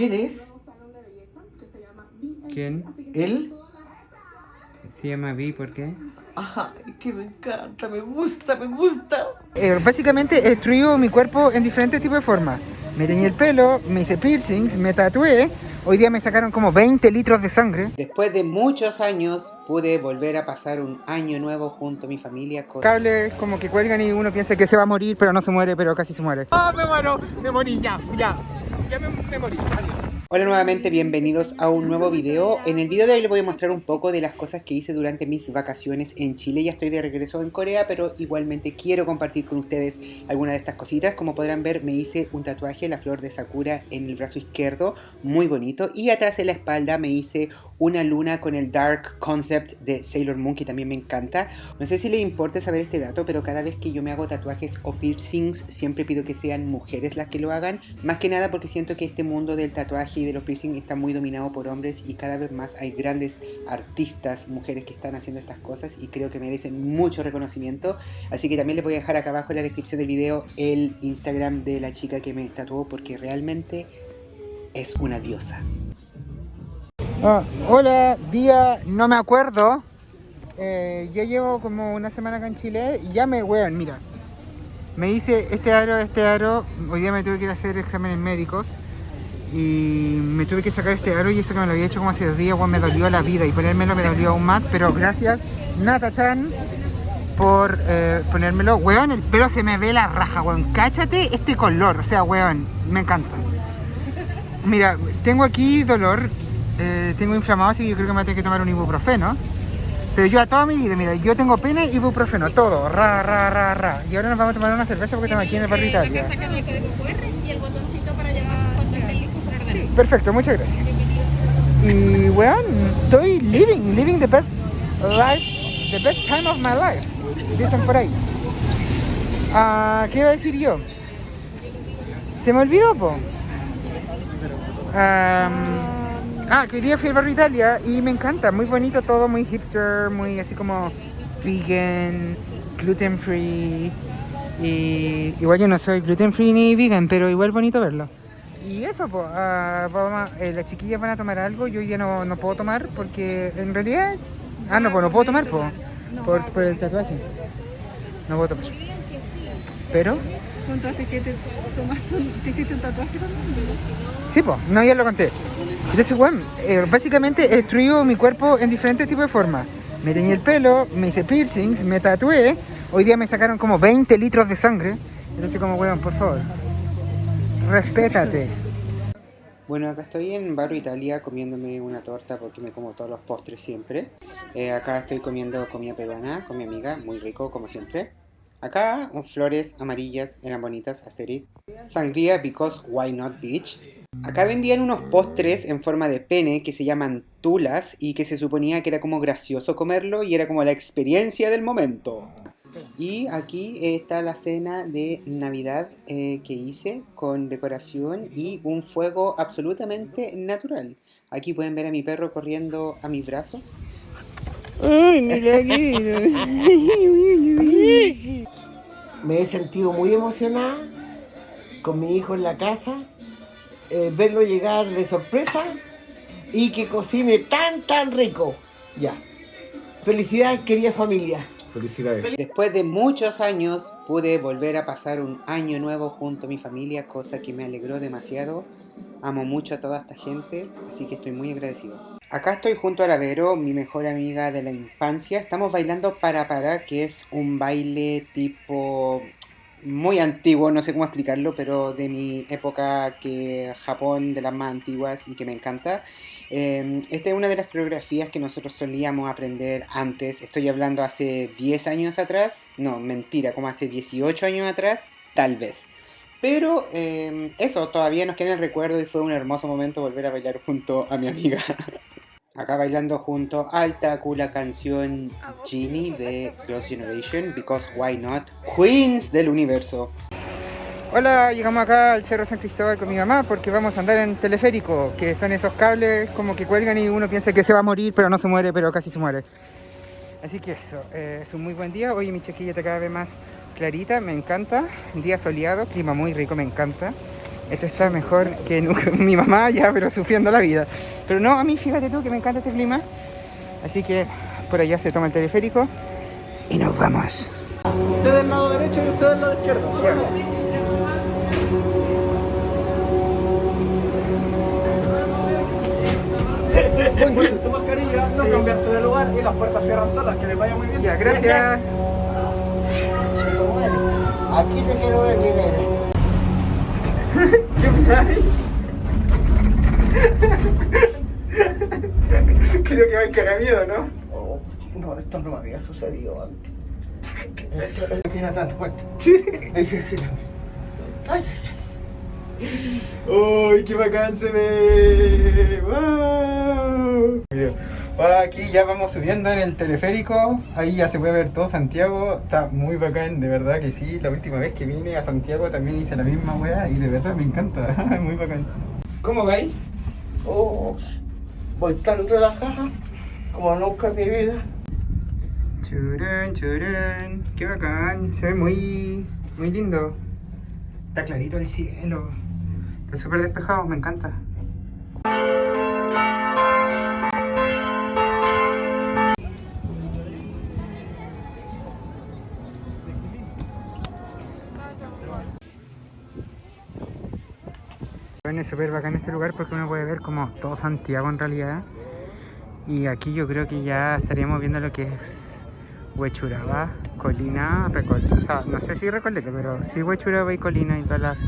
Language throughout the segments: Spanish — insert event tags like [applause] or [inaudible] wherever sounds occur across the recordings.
¿Quién es? ¿Quién? ¿Él? Se llama Vi, ¿por qué? Ay, que me encanta, me gusta, me gusta. Eh, básicamente he destruido mi cuerpo en diferentes tipos de formas. Me teñí el pelo, me hice piercings, me tatué. Hoy día me sacaron como 20 litros de sangre. Después de muchos años pude volver a pasar un año nuevo junto a mi familia. Con... Cables como que cuelgan y uno piensa que se va a morir, pero no se muere, pero casi se muere. ¡Ah, me muero! Me morí, ya, ya. Ya me, me morí, adiós. Hola nuevamente, bienvenidos a un nuevo video. En el video de hoy les voy a mostrar un poco de las cosas que hice durante mis vacaciones en Chile. Ya estoy de regreso en Corea, pero igualmente quiero compartir con ustedes algunas de estas cositas. Como podrán ver, me hice un tatuaje, la flor de Sakura, en el brazo izquierdo, muy bonito. Y atrás en la espalda me hice una luna con el Dark Concept de Sailor Moon, que también me encanta. No sé si les importa saber este dato, pero cada vez que yo me hago tatuajes o piercings, siempre pido que sean mujeres las que lo hagan. Más que nada porque siento que este mundo del tatuaje y de los piercings está muy dominado por hombres y cada vez más hay grandes artistas, mujeres que están haciendo estas cosas y creo que merecen mucho reconocimiento. Así que también les voy a dejar acá abajo en la descripción del video el Instagram de la chica que me tatuó porque realmente es una diosa. Ah, hola, día, no me acuerdo. Eh, yo llevo como una semana acá en Chile y ya me, weón, mira. Me hice este aro, este aro. Hoy día me tuve que ir a hacer exámenes médicos. Y me tuve que sacar este aro y eso que me lo había hecho como hace dos días, weón, me dolió la vida. Y ponérmelo me dolió aún más. Pero gracias, Nata-chan, por eh, ponérmelo. Weón, el pelo se me ve la raja, weón. Cáchate este color. O sea, weón, me encanta. Mira, tengo aquí dolor eh, tengo inflamado, así que yo creo que me voy a que tomar un ibuprofeno. Pero yo a toda mi vida, mira, yo tengo pena y ibuprofeno, todo, ra, ra, ra, ra. Y ahora nos vamos a tomar una cerveza porque estamos aquí en el barrio. Perfecto, muchas gracias. Y weón, estoy living, living the best life, the best time of my life. Dicen por ahí. Ah, ¿Qué iba a decir yo? Se me olvidó, po. Ah, que hoy día fui al barrio Italia y me encanta, muy bonito todo, muy hipster, muy así como vegan, gluten free. Y igual yo no soy gluten free ni vegan, pero igual bonito verlo. Y eso, pues, las chiquillas van a tomar algo, yo hoy día no, no, puedo tomar porque en realidad... Ah, no, pues no puedo tomar, pues, por, por el tatuaje. No puedo tomar. Pero... ¿Contaste que te, tomaste, te hiciste un tatuaje también? Sí, pues, no, ya lo conté. Entonces, bueno, eh, básicamente he destruido mi cuerpo en diferentes tipos de formas. Me teñí el pelo, me hice piercings, me tatué. Hoy día me sacaron como 20 litros de sangre. Entonces, como, weón, por favor, respétate. Bueno, acá estoy en Barrio Italia comiéndome una torta porque me como todos los postres siempre. Eh, acá estoy comiendo comida peruana con mi amiga, muy rico como siempre. Acá, flores amarillas, eran bonitas, asterix. Sangría because why not bitch. Acá vendían unos postres en forma de pene que se llaman tulas y que se suponía que era como gracioso comerlo y era como la experiencia del momento. Y aquí está la cena de Navidad eh, que hice con decoración y un fuego absolutamente natural. Aquí pueden ver a mi perro corriendo a mis brazos. ¡Ay, mira aquí! [laughs] Me he sentido muy emocionada con mi hijo en la casa, eh, verlo llegar de sorpresa y que cocine tan, tan rico. Ya. Felicidades, querida familia. Felicidades. Después de muchos años pude volver a pasar un año nuevo junto a mi familia, cosa que me alegró demasiado. Amo mucho a toda esta gente, así que estoy muy agradecido. Acá estoy junto a la Vero, mi mejor amiga de la infancia. Estamos bailando para para, que es un baile tipo muy antiguo, no sé cómo explicarlo, pero de mi época que Japón, de las más antiguas y que me encanta. Eh, esta es una de las coreografías que nosotros solíamos aprender antes. Estoy hablando hace 10 años atrás. No, mentira, como hace 18 años atrás, tal vez. Pero eh, eso, todavía nos queda en el recuerdo y fue un hermoso momento volver a bailar junto a mi amiga. [laughs] Acá bailando junto alta la canción Genie de Girls' Generation, Because Why Not, Queens del universo. Hola, llegamos acá al Cerro San Cristóbal con mi mamá porque vamos a andar en teleférico, que son esos cables como que cuelgan y uno piensa que se va a morir, pero no se muere, pero casi se muere. Así que eso, eh, es un muy buen día. Hoy mi chiquilla está cada vez más clarita, me encanta. Día soleado, clima muy rico, me encanta. Esto está mejor que nunca. [laughs] Mi mamá ya, pero sufriendo la vida. Pero no, a mí fíjate tú que me encanta este clima. Así que por allá se toma el teleférico y nos vamos. Usted del lado derecho y usted del lado izquierdo. Recuerden su mascarilla, no cambiarse de lugar y las puertas cierran solas. Que les vaya muy bien. Ya, gracias. Aquí te quiero ver quién eres. [laughs] Creo que va a cagar miedo, ¿no? Oh, no, esto no me había sucedido antes. Esto no tiene tanta fuerte. Sí. Es difícil. Ay, ¡Uy, qué bacán se ve! ¡Wow! Aquí ya vamos subiendo en el teleférico, ahí ya se puede ver todo Santiago, está muy bacán, de verdad que sí, la última vez que vine a Santiago también hice la misma weá y de verdad me encanta, [laughs] muy bacán. ¿Cómo vais? oh, voy tan relajada como nunca en mi vida. Churán, churán, qué bacán, se ve muy, muy lindo. Está clarito el cielo, está súper despejado, me encanta. Bueno, es súper bacán este lugar porque uno puede ver como todo Santiago en realidad. Y aquí yo creo que ya estaríamos viendo lo que es Huechuraba, Colina, Recoleta. O sea, no sé si Recoleta, pero sí Huechuraba y Colina y todas las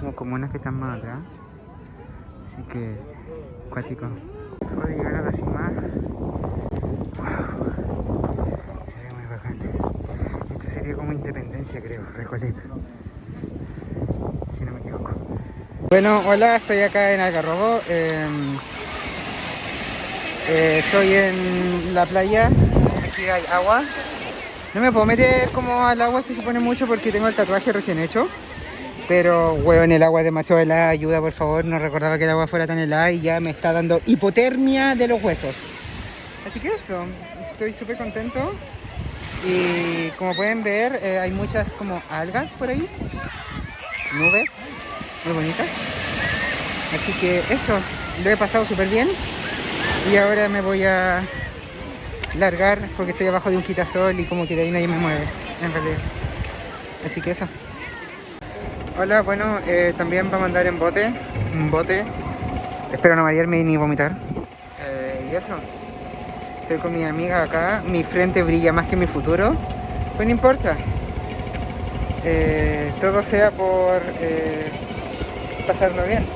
como comunas que están más atrás. Así que, cuático. Acabo de llegar a la cima. Wow. Se ve muy bacán. Esto sería como Independencia, creo, Recoleta. Si no me equivoco. Bueno, hola, estoy acá en Algarrobo. eh, eh, estoy en la playa. Aquí hay agua. No me puedo meter como al agua se pone mucho porque tengo el tatuaje recién hecho. Pero, weón, el agua es demasiado helada. Ayuda, por favor. No recordaba que el agua fuera tan helada y ya me está dando hipotermia de los huesos. Así que eso, estoy súper contento. Y como pueden ver, eh, hay muchas como algas por ahí. Nubes muy bonitas. Así que eso, lo he pasado súper bien. Y ahora me voy a largar porque estoy abajo de un quitasol y como que de ahí nadie me mueve, en realidad. Así que eso. Hola, bueno, eh, también vamos a andar en bote, un bote. Espero no marearme ni vomitar. Eh, y eso. Estoy con mi amiga acá, mi frente brilla más que mi futuro. Pues no importa. Eh, todo sea por eh, pasarlo bien.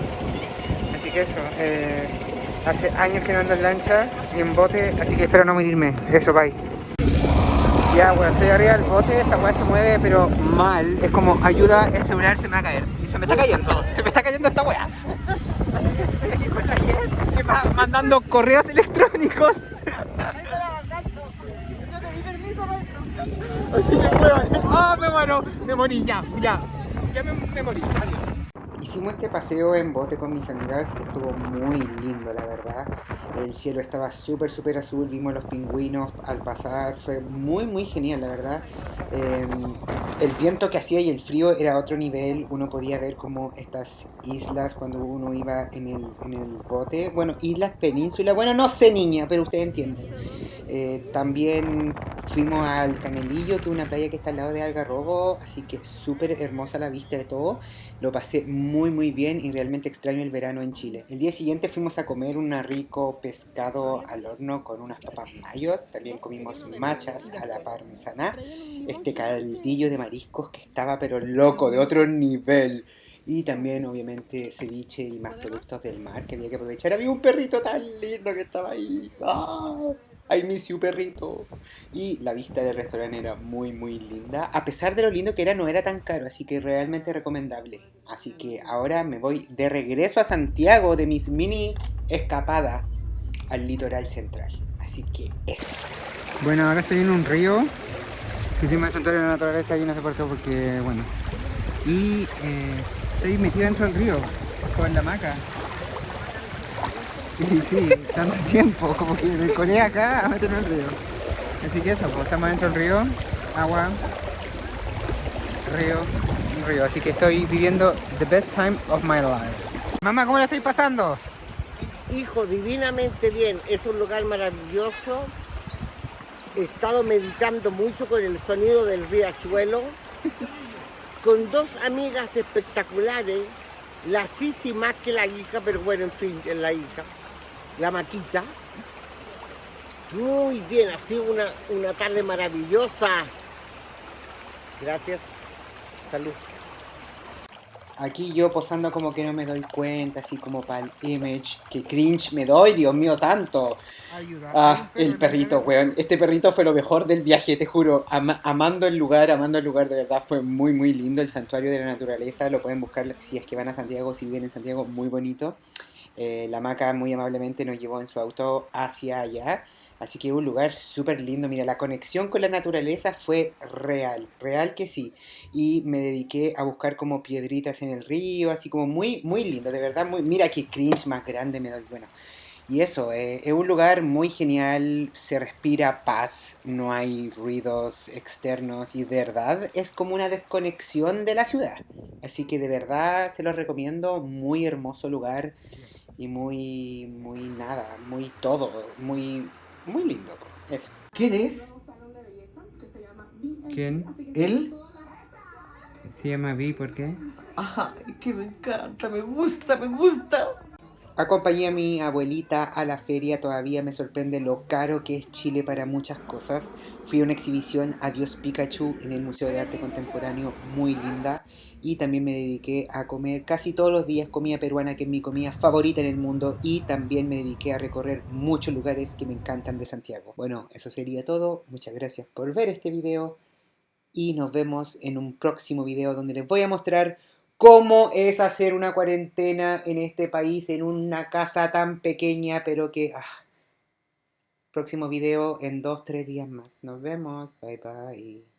Así que eso. eh, hace años que no ando en lancha y en bote, así que espero no morirme. Eso, bye. Ya, bueno, estoy arriba del bote, esta weá se mueve, pero mal. Es como, ayuda, el celular se me va a caer. Y se me está cayendo, se me está cayendo esta weá. Así que estoy aquí con la Yes, que va mandando correos electrónicos. Así que, weón, ah, me muero, me morí, ya, ya. Ya me morí, adiós. Hicimos este paseo en bote con mis amigas y estuvo muy lindo, la verdad. El cielo estaba súper, súper azul, vimos los pingüinos al pasar, fue muy, muy genial, la verdad. Eh, el viento que hacía y el frío era otro nivel, uno podía ver como estas islas cuando uno iba en el, en el bote. Bueno, islas, península, bueno, no sé niña, pero ustedes entienden. Eh, también fuimos al Canelillo, que es una playa que está al lado de Algarrobo, así que súper hermosa la vista de todo. Lo pasé muy muy bien y realmente extraño el verano en Chile. El día siguiente fuimos a comer un rico pescado al horno con unas papas mayos, también comimos machas a la parmesana, este caldillo de mariscos que estaba pero loco, de otro nivel. Y también, obviamente, ceviche y más productos del mar que había que aprovechar. Había un perrito tan lindo que estaba ahí. ¡Ah! I miss you, perrito. Y la vista del restaurante era muy, muy linda. A pesar de lo lindo que era, no era tan caro, así que realmente recomendable. Así que ahora me voy de regreso a Santiago de mis mini escapadas al litoral central. Así que eso. Bueno, ahora estoy en un río que me santuario de la naturaleza y no sé por qué, porque, bueno. Y eh, estoy metido dentro del río con la hamaca. Y sí, tanto [laughs] tiempo, como que me colé acá a meterme en el río. Así que eso, pues estamos dentro del río, agua, río, río, así que estoy viviendo the best time of my life. Mamá, ¿cómo la estoy pasando? Hijo, divinamente bien. Es un lugar maravilloso. He estado meditando mucho con el sonido del riachuelo. Con dos amigas espectaculares. La Sisi más que la hija, pero bueno, en fin, es la hija. La Maquita. Muy bien, ha sido una, una tarde maravillosa. Gracias. Salud. Aquí yo posando como que no me doy cuenta, así como para el image. Que cringe me doy, Dios mío santo. Ayuda. Ah, el perrito, weón. Este perrito fue lo mejor del viaje, te juro. Ama- amando el lugar, amando el lugar, de verdad. Fue muy, muy lindo. El santuario de la naturaleza. Lo pueden buscar si es que van a Santiago, si viven en Santiago, muy bonito. Eh, la maca muy amablemente nos llevó en su auto hacia allá. Así que un lugar súper lindo. Mira, la conexión con la naturaleza fue real, real que sí. Y me dediqué a buscar como piedritas en el río, así como muy, muy lindo, de verdad. Muy, mira qué cringe más grande me doy. Bueno, y eso, eh, es un lugar muy genial, se respira paz, no hay ruidos externos y de verdad es como una desconexión de la ciudad. Así que de verdad se los recomiendo, muy hermoso lugar y muy, muy nada, muy todo, muy, muy lindo. Eso. ¿Quién es? ¿Quién? ¿Él? Se llama Vi, ¿por qué? Ay, que me encanta, me gusta, me gusta. Acompañé a mi abuelita a la feria, todavía me sorprende lo caro que es Chile para muchas cosas. Fui a una exhibición Adiós Pikachu en el Museo de Arte Contemporáneo, muy linda. Y también me dediqué a comer casi todos los días comida peruana, que es mi comida favorita en el mundo. Y también me dediqué a recorrer muchos lugares que me encantan de Santiago. Bueno, eso sería todo. Muchas gracias por ver este video. Y nos vemos en un próximo video donde les voy a mostrar cómo es hacer una cuarentena en este país, en una casa tan pequeña, pero que... ah. Próximo video en dos, tres días más. Nos vemos. Bye bye.